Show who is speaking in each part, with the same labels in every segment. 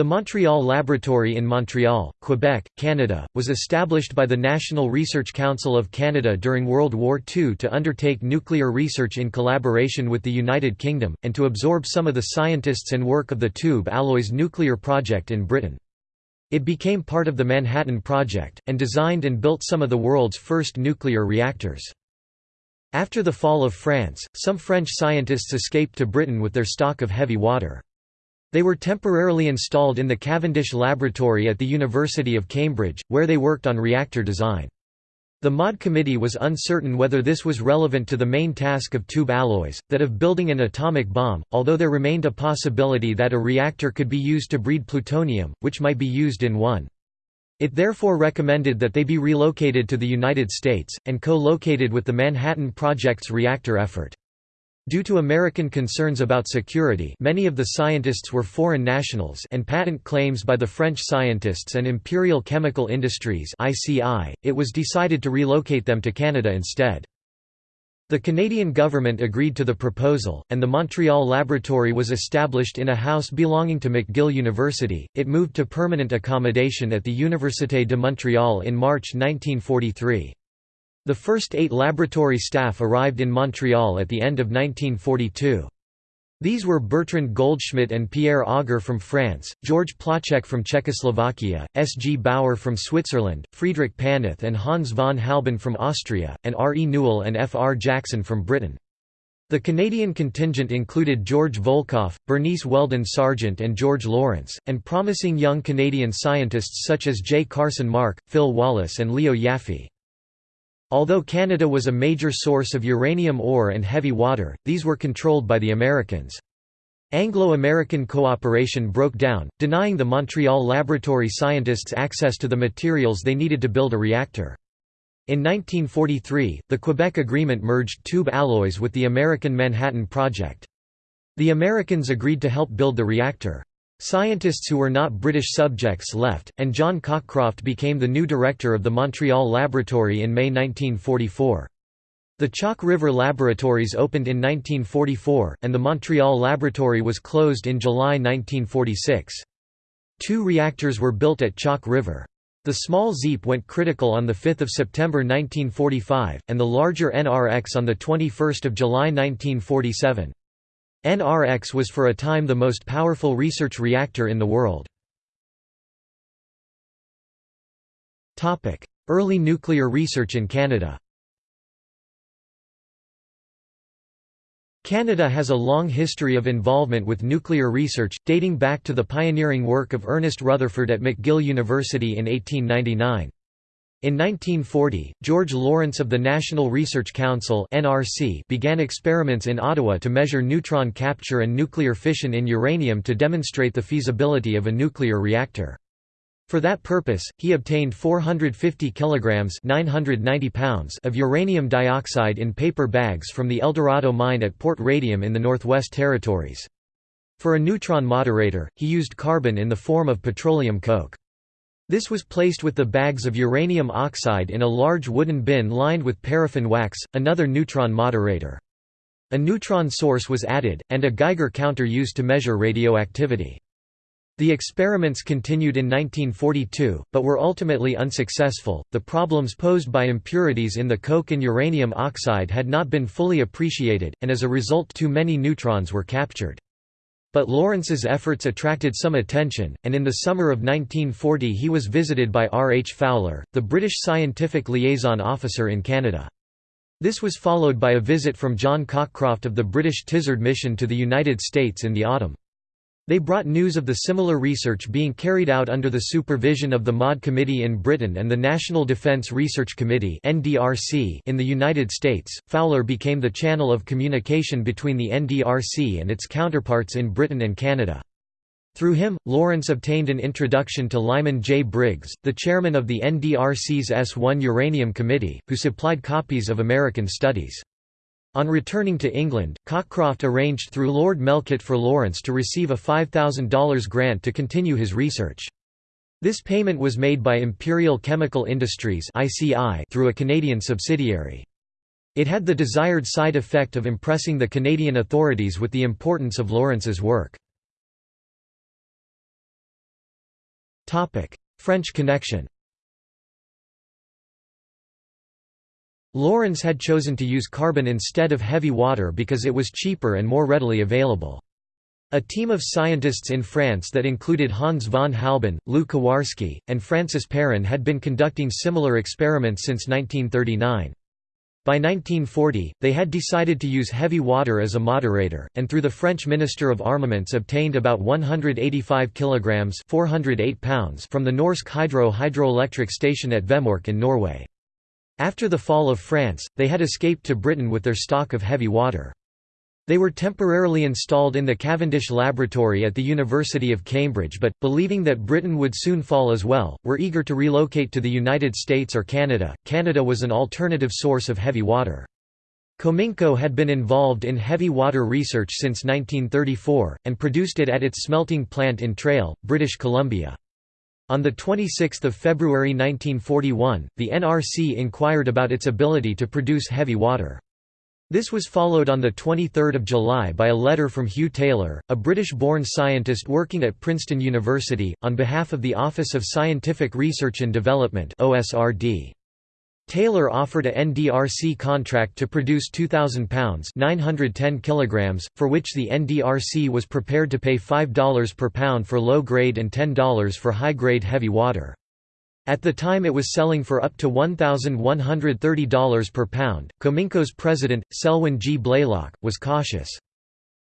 Speaker 1: The Montreal Laboratory in Montreal, Quebec, Canada, was established by the National Research Council of Canada during World War II to undertake nuclear research in collaboration with the United Kingdom, and to absorb some of the scientists and work of the Tube Alloys nuclear project in Britain. It became part of the Manhattan Project, and designed and built some of the world's first nuclear reactors. After the fall of France, some French scientists escaped to Britain with their stock of heavy water. They were temporarily installed in the Cavendish Laboratory at the University of Cambridge, where they worked on reactor design. The MAUD committee was uncertain whether this was relevant to the main task of tube alloys, that of building an atomic bomb, although there remained a possibility that a reactor could be used to breed plutonium, which might be used in one. It therefore recommended that they be relocated to the United States, and co-located with the Manhattan Project's reactor effort. Due to American concerns about security many of the scientists were foreign nationals and patent claims by the French scientists and Imperial Chemical Industries it was decided to relocate them to Canada instead. The Canadian government agreed to the proposal, and the Montreal Laboratory was established in a house belonging to McGill University. It moved to permanent accommodation at the Université de Montréal in March 1943. The first eight laboratory staff arrived in Montreal at the end of 1942. These were Bertrand Goldschmidt and Pierre Auger from France, George Placzek from Czechoslovakia, S. G. Bauer from Switzerland, Friedrich Paneth and Hans von Halban from Austria, and R. E. Newell and F. R. Jackson from Britain. The Canadian contingent included George Volkoff, Bernice Weldon Sargent and George Lawrence, and promising young Canadian scientists such as J. Carson Mark, Phil Wallace and Leo Yaffe. Although Canada was a major source of uranium ore and heavy water, these were controlled by the Americans. Anglo-American cooperation broke down, denying the Montreal laboratory scientists access to the materials they needed to build a reactor. In 1943, the Quebec Agreement merged tube alloys with the American Manhattan Project. The Americans agreed to help build the reactor. Scientists who were not British subjects left, and John Cockcroft became the new director of the Montreal Laboratory in May 1944. The Chalk River Laboratories opened in 1944, and the Montreal Laboratory was closed in July 1946. Two reactors were built at Chalk River. The small ZEEP went critical on 5 September 1945, and the larger NRX on 21 July 1947. NRX was for a time the most powerful research reactor in the world. Early nuclear research in Canada Canada has a long history of involvement with nuclear research, dating back to the pioneering work of Ernest Rutherford at McGill University in 1899. In 1940, George Lawrence of the National Research Council (NRC) began experiments in Ottawa to measure neutron capture and nuclear fission in uranium to demonstrate the feasibility of a nuclear reactor. For that purpose, he obtained 450 kilograms (990 pounds) of uranium dioxide in paper bags from the Eldorado mine at Port Radium in the Northwest Territories. For a neutron moderator, he used carbon in the form of petroleum coke. This was placed with the bags of uranium oxide in a large wooden bin lined with paraffin wax, another neutron moderator. A neutron source was added, and a Geiger counter used to measure radioactivity. The experiments continued in 1942, but were ultimately unsuccessful. The problems posed by impurities in the coke and uranium oxide had not been fully appreciated, and as a result, too many neutrons were captured. But Lawrence's efforts attracted some attention, and in the summer of 1940 he was visited by R. H. Fowler, the British scientific liaison officer in Canada. This was followed by a visit from John Cockcroft of the British Tizard mission to the United States in the autumn. They brought news of the similar research being carried out under the supervision of the MAUD Committee in Britain and the National Defence Research Committee in the United States. Fowler became the channel of communication between the NDRC and its counterparts in Britain and Canada. Through him, Lawrence obtained an introduction to Lyman J. Briggs, the chairman of the NDRC's S1 Uranium Committee, who supplied copies of American studies. On returning to England, Cockcroft arranged through Lord Melchett for Lawrence to receive a $5,000 grant to continue his research. This payment was made by Imperial Chemical Industries through a Canadian subsidiary. It had the desired side effect of impressing the Canadian authorities with the importance of Lawrence's work. French connection Lawrence had chosen to use carbon instead of heavy water because it was cheaper and more readily available. A team of scientists in France that included Hans von Halban, Lew Kowarski, and Francis Perrin had been conducting similar experiments since 1939. By 1940, they had decided to use heavy water as a moderator, and through the French Minister of Armaments obtained about 185 kilograms (408 pounds) from the Norsk Hydro hydroelectric station at Vemork in Norway. After the fall of France, they had escaped to Britain with their stock of heavy water. They were temporarily installed in the Cavendish Laboratory at the University of Cambridge but, believing that Britain would soon fall as well, were eager to relocate to the United States or Canada. Canada was an alternative source of heavy water. Cominco had been involved in heavy water research since 1934, and produced it at its smelting plant in Trail, British Columbia. On 26 February 1941, the NRC inquired about its ability to produce heavy water. This was followed on 23 July by a letter from Hugh Taylor, a British-born scientist working at Princeton University, on behalf of the Office of Scientific Research and Development Taylor offered a NDRC contract to produce 2,000 pounds 910 kilograms, for which the NDRC was prepared to pay $5 per pound for low-grade and $10 for high-grade heavy water. At the time it was selling for up to $1,130 per pound. Cominco's president, Selwyn G. Blaylock, was cautious.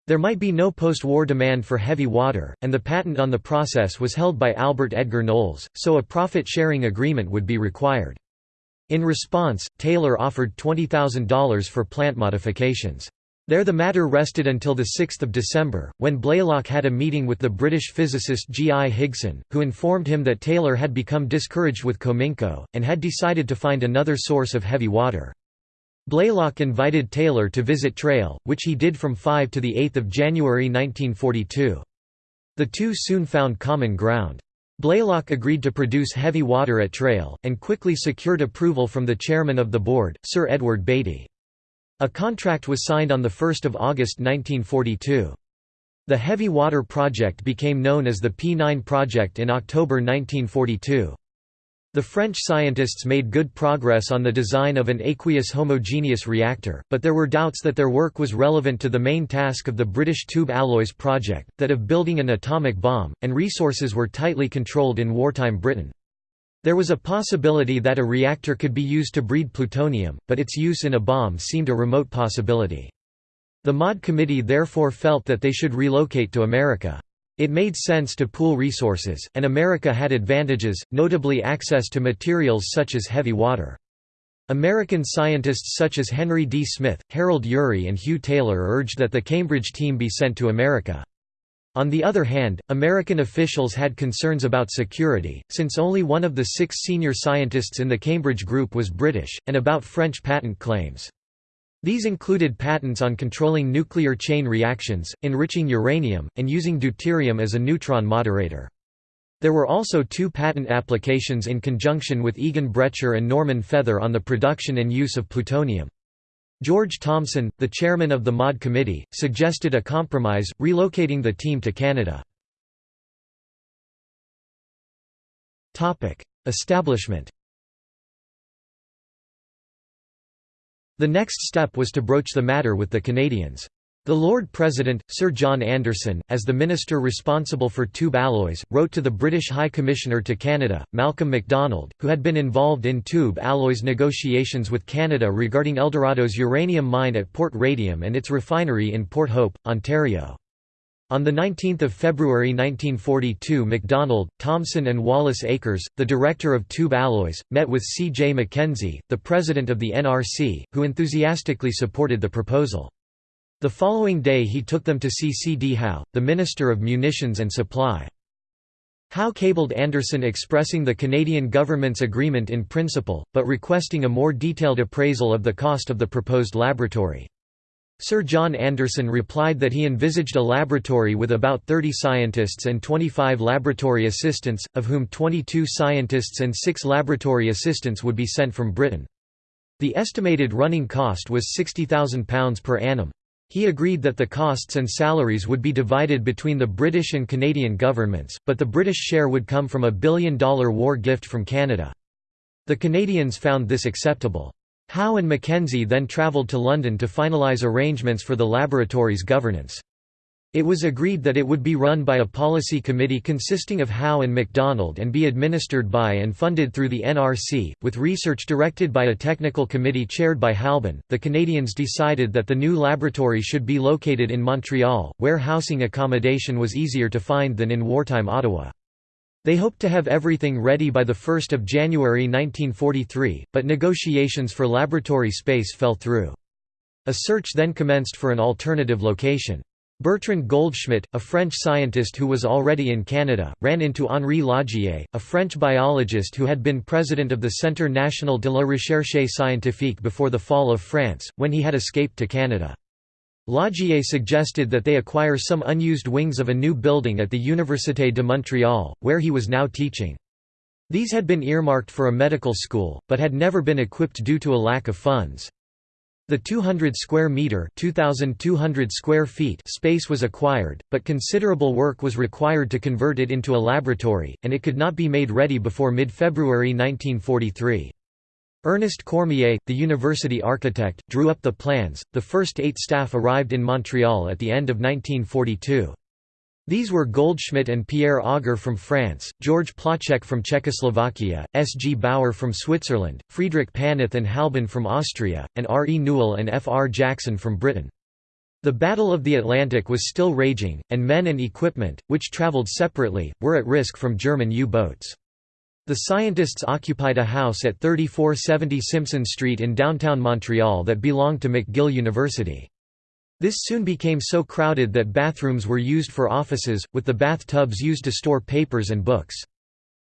Speaker 1: There might be no post-war demand for heavy water, and the patent on the process was held by Albert Edgar Knowles, so a profit-sharing agreement would be required. In response, Taylor offered $20,000 for plant modifications. There the matter rested until 6 December, when Blaylock had a meeting with the British physicist G. I. Higson, who informed him that Taylor had become discouraged with Cominco, and had decided to find another source of heavy water. Blaylock invited Taylor to visit Trail, which he did from 5 to 8 January 1942. The two soon found common ground. Blaylock agreed to produce heavy water at Trail, and quickly secured approval from the chairman of the board, Sir Edward Beatty. A contract was signed on 1 August 1942. The Heavy Water Project became known as the P9 Project in October 1942. The French scientists made good progress on the design of an aqueous homogeneous reactor, but there were doubts that their work was relevant to the main task of the British Tube Alloys project, that of building an atomic bomb, and resources were tightly controlled in wartime Britain. There was a possibility that a reactor could be used to breed plutonium, but its use in a bomb seemed a remote possibility. The MAUD committee therefore felt that they should relocate to America. It made sense to pool resources, and America had advantages, notably access to materials such as heavy water. American scientists such as Henry D. Smyth, Harold Urey and Hugh Taylor urged that the Cambridge team be sent to America. On the other hand, American officials had concerns about security, since only one of the six senior scientists in the Cambridge group was British, and about French patent claims. These included patents on controlling nuclear chain reactions, enriching uranium, and using deuterium as a neutron moderator. There were also two patent applications in conjunction with Egon Bretscher and Norman Feather on the production and use of plutonium. George Thomson, the chairman of the MAUD committee, suggested a compromise, relocating the team to Canada. Establishment The next step was to broach the matter with the Canadians. The Lord President, Sir John Anderson, as the minister responsible for tube alloys, wrote to the British High Commissioner to Canada, Malcolm MacDonald, who had been involved in tube alloys negotiations with Canada regarding Eldorado's uranium mine at Port Radium and its refinery in Port Hope, Ontario. On 19 February 1942 MacDonald, Thomson and Wallace Akers, the director of Tube Alloys, met with C. J. Mackenzie, the president of the NRC, who enthusiastically supported the proposal. The following day he took them to see C. D. Howe, the Minister of Munitions and Supply. Howe cabled Anderson expressing the Canadian government's agreement in principle, but requesting a more detailed appraisal of the cost of the proposed laboratory. Sir John Anderson replied that he envisaged a laboratory with about 30 scientists and 25 laboratory assistants, of whom 22 scientists and 6 laboratory assistants would be sent from Britain. The estimated running cost was £60,000 per annum. He agreed that the costs and salaries would be divided between the British and Canadian governments, but the British share would come from a billion-dollar war gift from Canada. The Canadians found this acceptable. Howe and Mackenzie then travelled to London to finalise arrangements for the laboratory's governance. It was agreed that it would be run by a policy committee consisting of Howe and MacDonald and be administered by and funded through the NRC, with research directed by a technical committee chaired by Halban. The Canadians decided that the new laboratory should be located in Montreal, where housing accommodation was easier to find than in wartime Ottawa. They hoped to have everything ready by 1 January 1943, but negotiations for laboratory space fell through. A search then commenced for an alternative location. Bertrand Goldschmidt, a French scientist who was already in Canada, ran into Henri Laugier, a French biologist who had been president of the Centre National de la Recherche Scientifique before the fall of France, when he had escaped to Canada. Laugier suggested that they acquire some unused wings of a new building at the Université de Montréal, where he was now teaching. These had been earmarked for a medical school, but had never been equipped due to a lack of funds. The 200 square meter (2200 square feet) space was acquired, but considerable work was required to convert it into a laboratory, and it could not be made ready before mid-February 1943. Ernest Cormier, the university architect, drew up the plans. The first 8 staff arrived in Montreal at the end of 1942. These were Goldschmidt and Pierre Auger from France, George Placzek from Czechoslovakia, S. G. Bauer from Switzerland, Friedrich Paneth and Halban from Austria, and R. E. Newell and F. R. Jackson from Britain. The Battle of the Atlantic was still raging, and men and equipment, which travelled separately, were at risk from German U-boats. The scientists occupied a house at 3470 Simpson Street in downtown Montreal that belonged to McGill University. This soon became so crowded that bathrooms were used for offices, with the bathtubs used to store papers and books.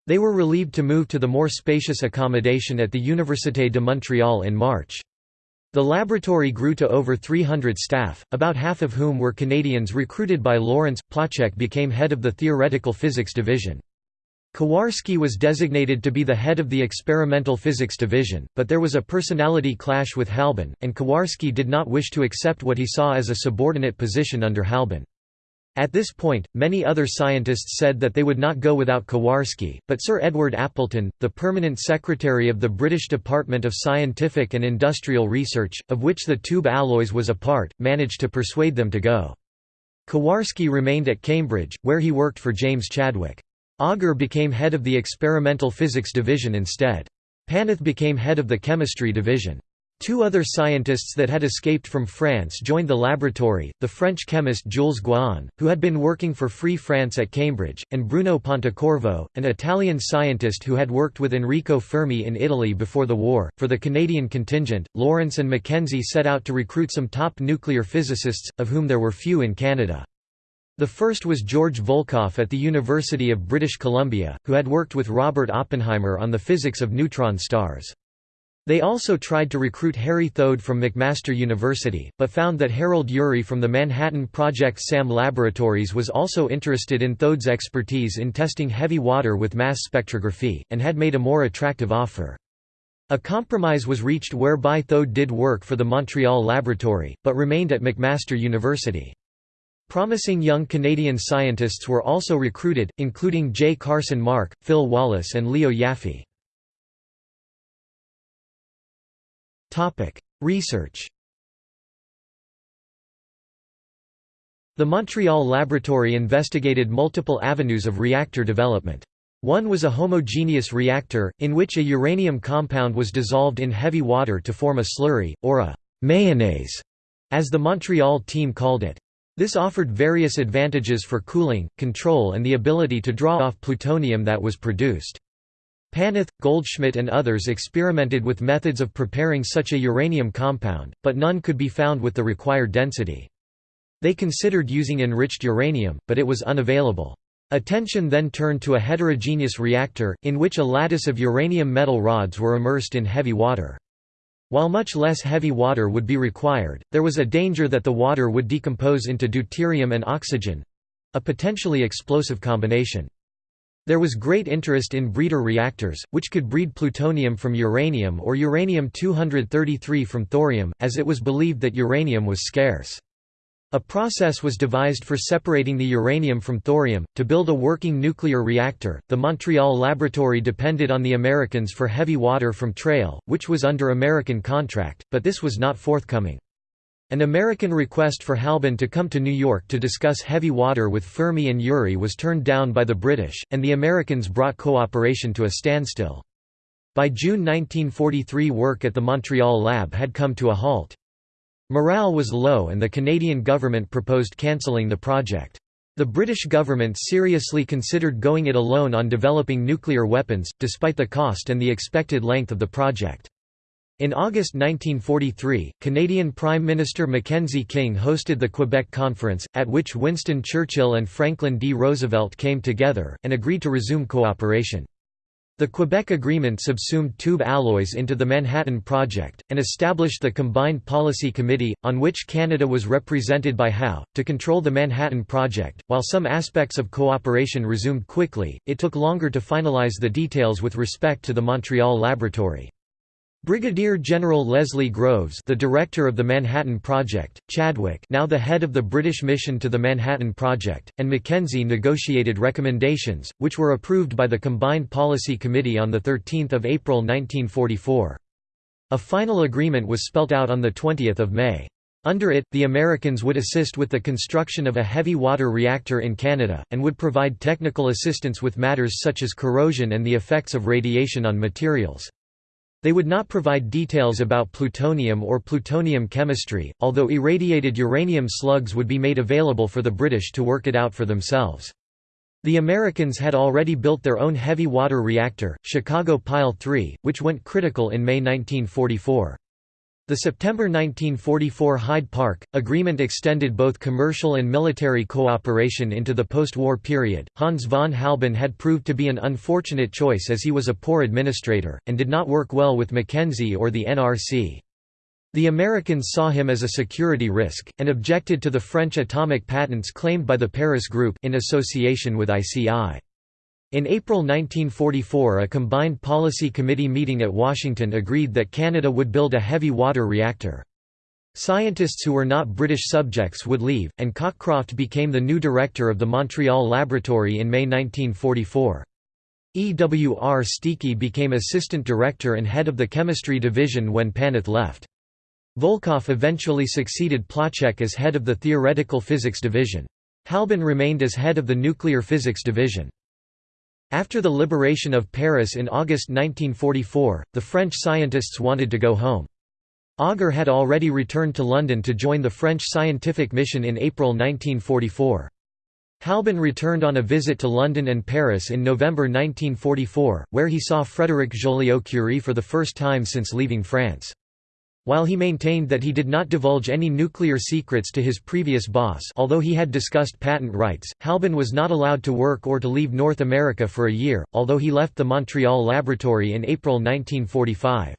Speaker 1: They were relieved to move to the more spacious accommodation at the Université de Montréal in March. The laboratory grew to over 300 staff, about half of whom were Canadians recruited by Lawrence. Placzek became head of the theoretical physics division. Kowarski was designated to be the head of the experimental physics division, but there was a personality clash with Halban, and Kowarski did not wish to accept what he saw as a subordinate position under Halban. At this point, many other scientists said that they would not go without Kowarski, but Sir Edward Appleton, the permanent secretary of the British Department of Scientific and Industrial Research, of which the tube alloys was a part, managed to persuade them to go. Kowarski remained at Cambridge, where he worked for James Chadwick. Auger became head of the experimental physics division instead. Paneth became head of the chemistry division. Two other scientists that had escaped from France joined the laboratory, the French chemist Jules Guéron, who had been working for Free France at Cambridge, and Bruno Pontecorvo, an Italian scientist who had worked with Enrico Fermi in Italy before the war. For the Canadian contingent, Lawrence and Mackenzie set out to recruit some top nuclear physicists, of whom there were few in Canada. The first was George Volkoff at the University of British Columbia, who had worked with Robert Oppenheimer on the physics of neutron stars. They also tried to recruit Harry Thode from McMaster University, but found that Harold Urey from the Manhattan Project SAM Laboratories was also interested in Thode's expertise in testing heavy water with mass spectrography, and had made a more attractive offer. A compromise was reached whereby Thode did work for the Montreal Laboratory, but remained at McMaster University. Promising young Canadian scientists were also recruited, including J. Carson Mark, Phil Wallace and Leo Yaffe. Research The Montreal Laboratory investigated multiple avenues of reactor development. One was a homogeneous reactor, in which a uranium compound was dissolved in heavy water to form a slurry, or a «mayonnaise», as the Montreal team called it. This offered various advantages for cooling, control and the ability to draw off plutonium that was produced. Paneth, Goldschmidt and others experimented with methods of preparing such a uranium compound, but none could be found with the required density. They considered using enriched uranium, but it was unavailable. Attention then turned to a heterogeneous reactor, in which a lattice of uranium metal rods were immersed in heavy water. While much less heavy water would be required, there was a danger that the water would decompose into deuterium and oxygen—a potentially explosive combination. There was great interest in breeder reactors, which could breed plutonium from uranium or uranium-233 from thorium, as it was believed that uranium was scarce. A process was devised for separating the uranium from thorium. To build a working nuclear reactor, the Montreal laboratory depended on the Americans for heavy water from Trail, which was under American contract, but this was not forthcoming. An American request for Halban to come to New York to discuss heavy water with Fermi and Urey was turned down by the British, and the Americans brought cooperation to a standstill. By June 1943 work at the Montreal lab had come to a halt. Morale was low and the Canadian government proposed cancelling the project. The British government seriously considered going it alone on developing nuclear weapons, despite the cost and the expected length of the project. In August 1943, Canadian Prime Minister Mackenzie King hosted the Quebec Conference, at which Winston Churchill and Franklin D. Roosevelt came together, and agreed to resume cooperation. The Quebec Agreement subsumed tube alloys into the Manhattan Project, and established the Combined Policy Committee, on which Canada was represented by Howe, to control the Manhattan Project. While some aspects of cooperation resumed quickly, it took longer to finalize the details with respect to the Montreal Laboratory. Brigadier General Leslie Groves the director of the Manhattan Project, Chadwick now the head of the British mission to the Manhattan Project, and Mackenzie negotiated recommendations, which were approved by the Combined Policy Committee on 13 April 1944. A final agreement was spelt out on 20 May. Under it, the Americans would assist with the construction of a heavy water reactor in Canada, and would provide technical assistance with matters such as corrosion and the effects of radiation on materials. They would not provide details about plutonium or plutonium chemistry, although irradiated uranium slugs would be made available for the British to work it out for themselves. The Americans had already built their own heavy water reactor, Chicago Pile 3, which went critical in May 1944. The September 1944 Hyde Park Agreement extended both commercial and military cooperation into the post-war period. Hans von Halban had proved to be an unfortunate choice as he was a poor administrator, and did not work well with Mackenzie or the NRC. The Americans saw him as a security risk, and objected to the French atomic patents claimed by the Paris Group in association with ICI. In April 1944 a combined policy committee meeting at Washington agreed that Canada would build a heavy water reactor. Scientists who were not British subjects would leave, and Cockcroft became the new director of the Montreal Laboratory in May 1944. E. W. R. Steacie became assistant director and head of the chemistry division when Paneth left. Volkoff eventually succeeded Placzek as head of the theoretical physics division. Halban remained as head of the nuclear physics division. After the liberation of Paris in August 1944, the French scientists wanted to go home. Auger had already returned to London to join the French scientific mission in April 1944. Halban returned on a visit to London and Paris in November 1944, where he saw Frédéric Joliot-Curie for the first time since leaving France. While he maintained that he did not divulge any nuclear secrets to his previous boss although he had discussed patent rights, Halban was not allowed to work or to leave North America for a year, although he left the Montreal laboratory in April 1945.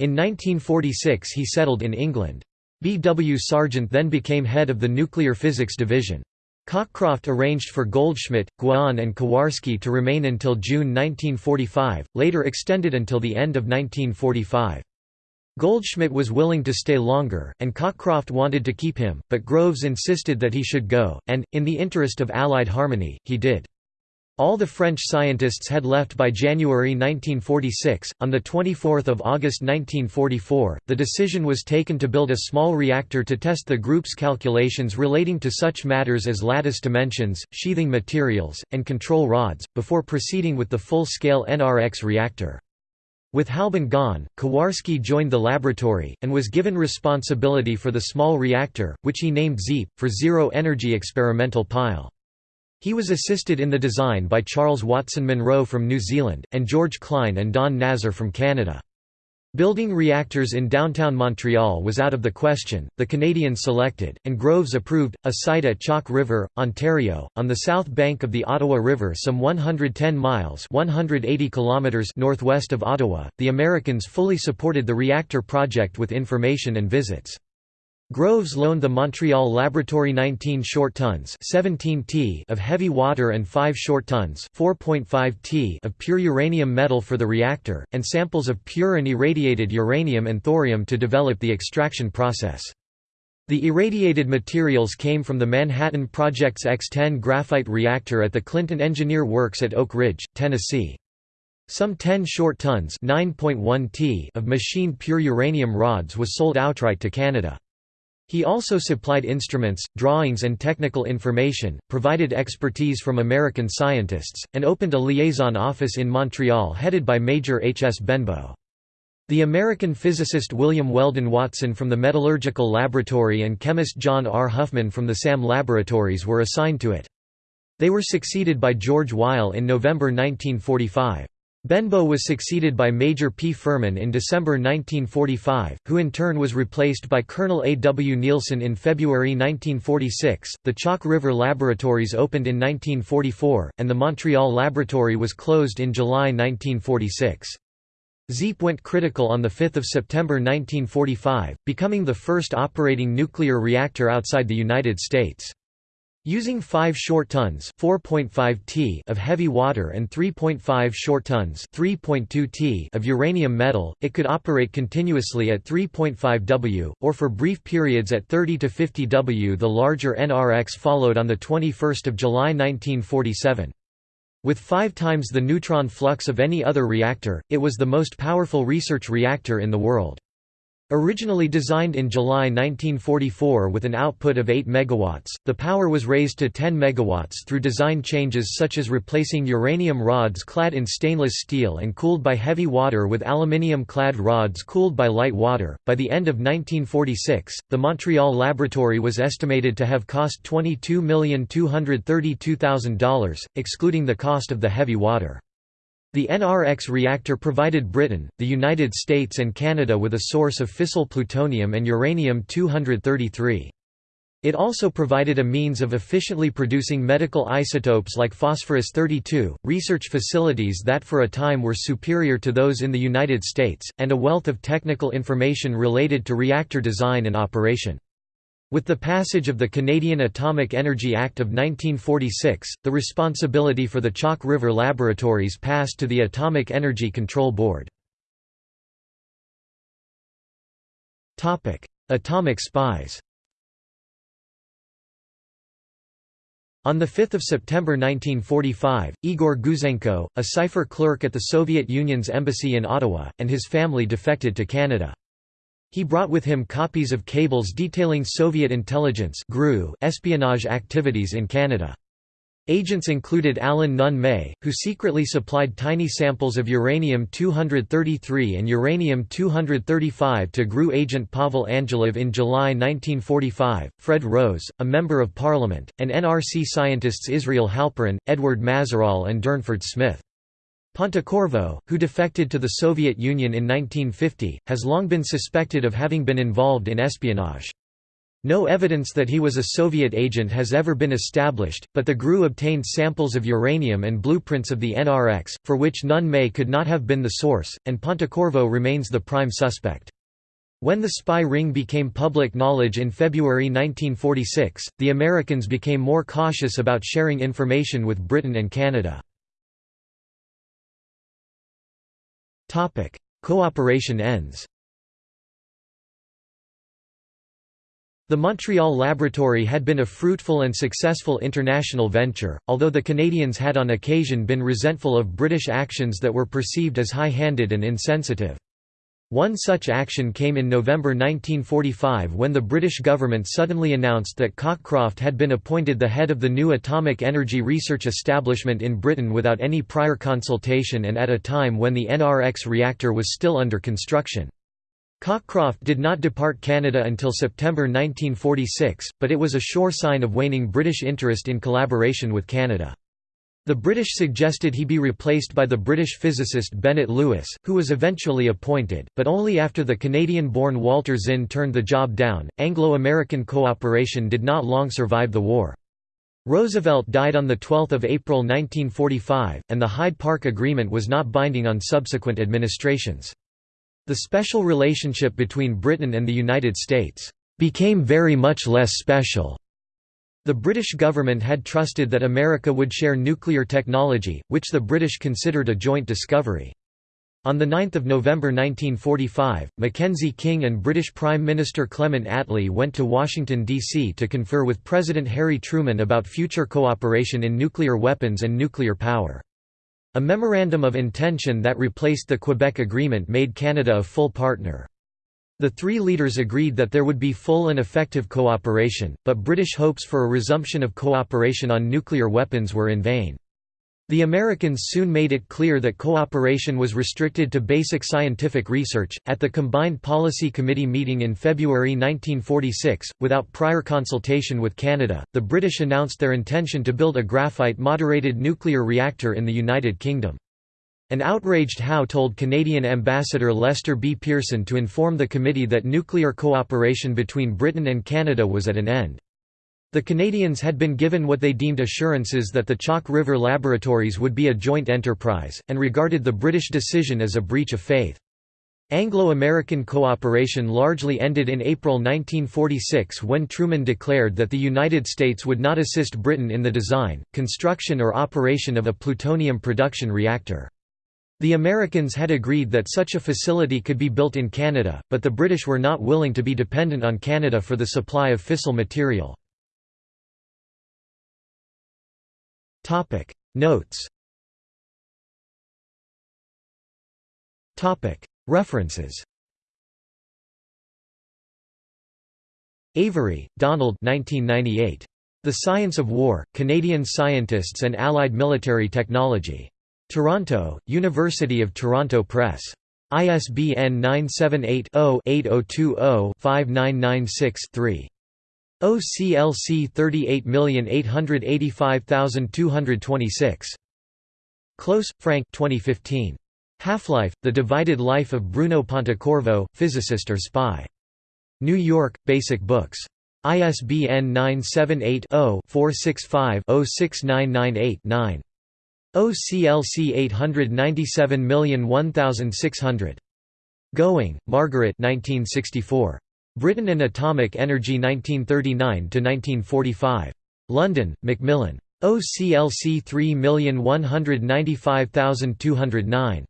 Speaker 1: In 1946 he settled in England. B. W. Sargent then became head of the nuclear physics division. Cockcroft arranged for Goldschmidt, Guéron and Kowarski to remain until June 1945, later extended until the end of 1945. Goldschmidt was willing to stay longer, and Cockcroft wanted to keep him, but Groves insisted that he should go, and, in the interest of Allied harmony, he did. All the French scientists had left by January 1946. On 24 August 1944, the decision was taken to build a small reactor to test the group's calculations relating to such matters as lattice dimensions, sheathing materials, and control rods, before proceeding with the full-scale NRX reactor. With Halban gone, Kowarski joined the laboratory, and was given responsibility for the small reactor, which he named ZEEP, for Zero Energy Experimental Pile. He was assisted in the design by Charles Watson Munro from New Zealand, and George Klein and Don Nazar from Canada. Building reactors in downtown Montreal was out of the question, the Canadians selected, and Groves approved, a site at Chalk River, Ontario, on the south bank of the Ottawa River some 110 miles 180 kilometers northwest of Ottawa. The Americans fully supported the reactor project with information and visits. Groves loaned the Montreal Laboratory 19 short tons 17 t of heavy water and 5 short tons 4.5 t of pure uranium metal for the reactor, and samples of pure and irradiated uranium and thorium to develop the extraction process. The irradiated materials came from the Manhattan Project's X-10 graphite reactor at the Clinton Engineer Works at Oak Ridge, Tennessee. Some 10 short tons t of machined pure uranium rods was sold outright to Canada. He also supplied instruments, drawings and technical information, provided expertise from American scientists, and opened a liaison office in Montreal headed by Major H. S. Benbow. The American physicist William Weldon Watson from the Metallurgical Laboratory and chemist John R. Huffman from the SAM Laboratories were assigned to it. They were succeeded by George Weil in November 1945. Benbow was succeeded by Major P. Furman in December 1945, who in turn was replaced by Colonel A. W. Nielsen in February 1946. The Chalk River Laboratories opened in 1944, and the Montreal Laboratory was closed in July 1946. ZEEP went critical on 5 September 1945, becoming the first operating nuclear reactor outside the United States. Using 5 short tons t of heavy water and 3.5 short tons t of uranium metal, it could operate continuously at 3.5 W, or for brief periods at 30 to 50 W. The larger NRX followed on 21 July 1947. With five times the neutron flux of any other reactor, it was the most powerful research reactor in the world. Originally designed in July 1944 with an output of 8 MW, the power was raised to 10 MW through design changes such as replacing uranium rods clad in stainless steel and cooled by heavy water with aluminium clad rods cooled by light water. By the end of 1946, the Montreal laboratory was estimated to have cost $22,232,000, excluding the cost of the heavy water. The NRX reactor provided Britain, the United States and Canada with a source of fissile plutonium and uranium-233. It also provided a means of efficiently producing medical isotopes like phosphorus-32, research facilities that for a time were superior to those in the United States, and a wealth of technical information related to reactor design and operation. With the passage of the Canadian Atomic Energy Act of 1946, the responsibility for the Chalk River laboratories passed to the Atomic Energy Control Board. Atomic spies On 5 September 1945, Igor Gouzenko, a cipher clerk at the Soviet Union's embassy in Ottawa, and his family defected to Canada. He brought with him copies of cables detailing Soviet intelligence espionage activities in Canada. Agents included Alan Nunn May, who secretly supplied tiny samples of uranium-233 and uranium-235 to GRU agent Pavel Angelov in July 1945, Fred Rose, a Member of Parliament, and NRC scientists Israel Halperin, Edward Mazerall and Durnford Smith. Pontecorvo, who defected to the Soviet Union in 1950, has long been suspected of having been involved in espionage. No evidence that he was a Soviet agent has ever been established, but the GRU obtained samples of uranium and blueprints of the NRX, for which Nunn May could not have been the source, and Pontecorvo remains the prime suspect. When the spy ring became public knowledge in February 1946, the Americans became more cautious about sharing information with Britain and Canada. Cooperation ends The Montreal Laboratory had been a fruitful and successful international venture, although the Canadians had on occasion been resentful of British actions that were perceived as high-handed and insensitive. One such action came in November 1945 when the British government suddenly announced that Cockcroft had been appointed the head of the new atomic energy research establishment in Britain without any prior consultation and at a time when the NRX reactor was still under construction. Cockcroft did not depart Canada until September 1946, but it was a sure sign of waning British interest in collaboration with Canada. The British suggested he be replaced by the British physicist Bennett Lewis, who was eventually appointed, but only after the Canadian-born Walter Zinn turned the job down. Anglo-American cooperation did not long survive the war. Roosevelt died on 12 April 1945, and the Hyde Park Agreement was not binding on subsequent administrations. The special relationship between Britain and the United States became very much less special the British government had trusted that America would share nuclear technology, which the British considered a joint discovery. On 9 November 1945, Mackenzie King and British Prime Minister Clement Attlee went to Washington, D.C. to confer with President Harry Truman about future cooperation in nuclear weapons and nuclear power. A memorandum of intention that replaced the Quebec Agreement made Canada a full partner. The three leaders agreed that there would be full and effective cooperation, but British hopes for a resumption of cooperation on nuclear weapons were in vain. The Americans soon made it clear that cooperation was restricted to basic scientific research. At the Combined Policy Committee meeting in February 1946, without prior consultation with Canada, the British announced their intention to build a graphite moderated nuclear reactor in the United Kingdom. An outraged Howe told Canadian Ambassador Lester B. Pearson to inform the committee that nuclear cooperation between Britain and Canada was at an end. The Canadians had been given what they deemed assurances that the Chalk River Laboratories would be a joint enterprise, and regarded the British decision as a breach of faith. Anglo-American cooperation largely ended in April 1946 when Truman declared that the United States would not assist Britain in the design, construction or operation of a plutonium production reactor. The Americans had agreed that such a facility could be built in Canada, but the British were not willing to be dependent on Canada for the supply of fissile material. Notes References Avery, Donald 1998. The Science of War, Canadian Scientists and Allied Military Technology. Toronto, University of Toronto Press. ISBN 978 0 8020 5996 3. OCLC 38885226. Close, Frank 2015. Half-Life, The Divided Life of Bruno Pontecorvo, Physicist or Spy. New York, Basic Books. ISBN 978-0-465-06998-9. OCLC 897001600. Gowing, Margaret 1964. Britain and Atomic Energy 1939–1945. London, Macmillan. OCLC 3195209.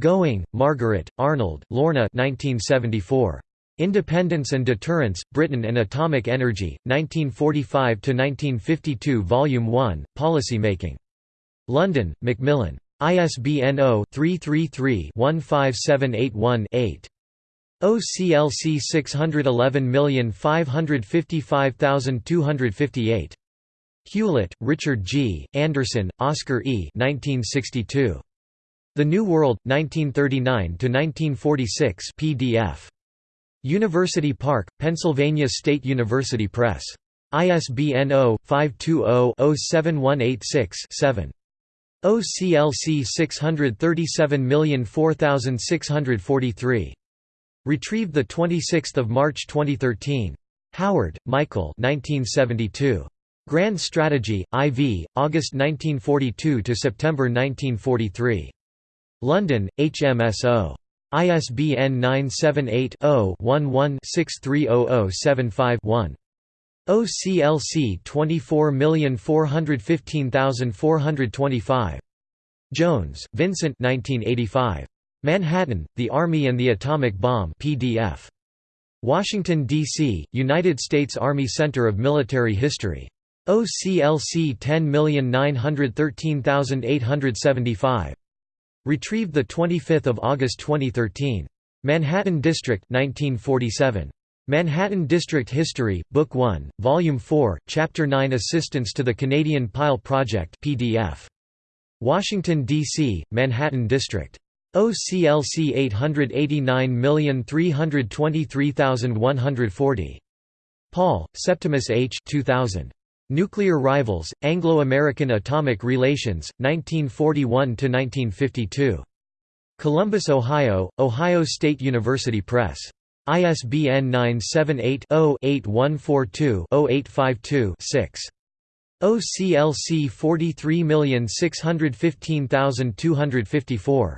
Speaker 1: Gowing, Margaret, Arnold, Lorna 1974. Independence and Deterrence, Britain and Atomic Energy, 1945–1952 Volume 1, Policymaking. London, Macmillan. ISBN 0-333-15781-8. OCLC 611555258. Hewlett, Richard G., Anderson, Oscar E. 1962. The New World, 1939–1946 PDF. University Park, Pennsylvania State University Press. ISBN 0-520-07186-7. OCLC 637004643. Retrieved 26 March 2013. Howard, Michael 1972. Grand Strategy, IV, August 1942 to September 1943. London, HMSO. ISBN 978 0 11 630075 one OCLC 24415425. Jones, Vincent 1985. Manhattan, The Army and the Atomic Bomb PDF. Washington, D.C., United States Army Center of Military History. OCLC 10913875. Retrieved 25 August 2013. Manhattan District 1947. Manhattan District History, Book 1, Volume 4, Chapter 9 Assistance to the Canadian Pile Project PDF. Washington, D.C., Manhattan District. OCLC 889323140. Paul, Septimus H. 2000. Nuclear Rivals, Anglo-American Atomic Relations, 1941–1952. Columbus, Ohio, Ohio State University Press. ISBN 978-0-8142-0852-6. OCLC 43615254.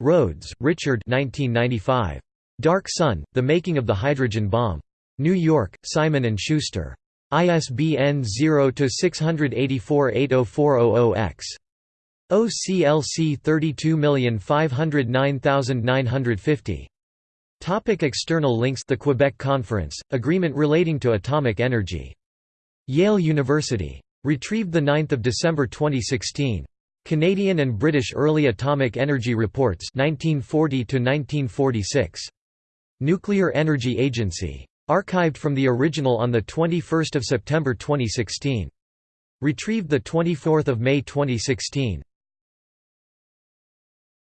Speaker 1: Rhodes, Richard 1995. Dark Sun, The Making of the Hydrogen Bomb. New York, Simon & Schuster. ISBN 0-684-80400-X. OCLC 32509950. Topic external links The Quebec Conference, agreement relating to atomic energy. Yale University. Retrieved 9 December 2016. Canadian and British Early Atomic Energy Reports 1940 Nuclear Energy Agency. Archived from the original on 21 September 2016. Retrieved 24 May 2016.